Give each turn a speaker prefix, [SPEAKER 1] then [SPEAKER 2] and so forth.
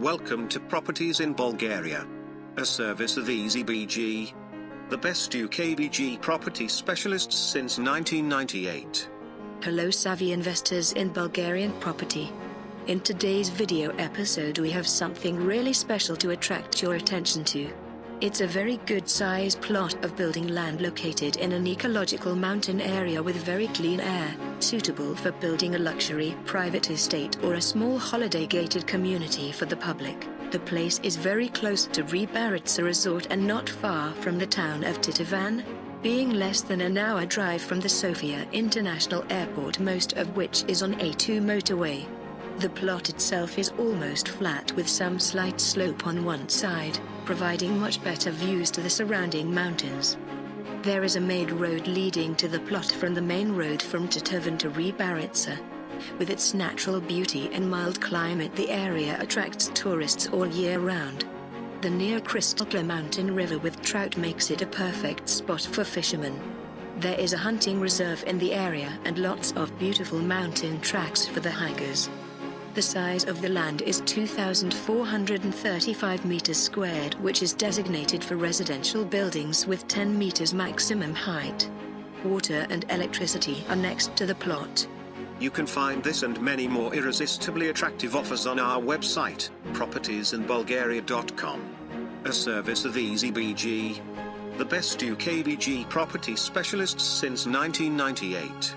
[SPEAKER 1] Welcome to Properties in Bulgaria. A service of EasyBG. The best UKBG property specialists since 1998.
[SPEAKER 2] Hello savvy investors in Bulgarian property. In today's video episode we have something really special to attract your attention to. It's a very good size plot of building land located in an ecological mountain area with very clean air, suitable for building a luxury private estate or a small holiday gated community for the public. The place is very close to Rybaritsa Resort and not far from the town of Teteven, being less than an hour drive from the Sofia International Airport most of which is on A2 motorway. The plot itself is almost flat with some slight slope on one side, providing much better views to the surrounding mountains. There is a made road leading to the plot from the main road from Teteven to Rybaritsa. With its natural beauty and mild climate the area attracts tourists all year round. The near Crystal Clear Mountain River with trout makes it a perfect spot for fishermen. There is a hunting reserve in the area and lots of beautiful mountain tracks for the hikers. The size of the land is 2,435 meters squared which is designated for residential buildings with 10 meters maximum height. Water and electricity are next to the plot.
[SPEAKER 1] You can find this and many more irresistibly attractive offers on our website, propertiesinbulgaria.com. A service of EasyBG. The best UKBG property specialists since 1998.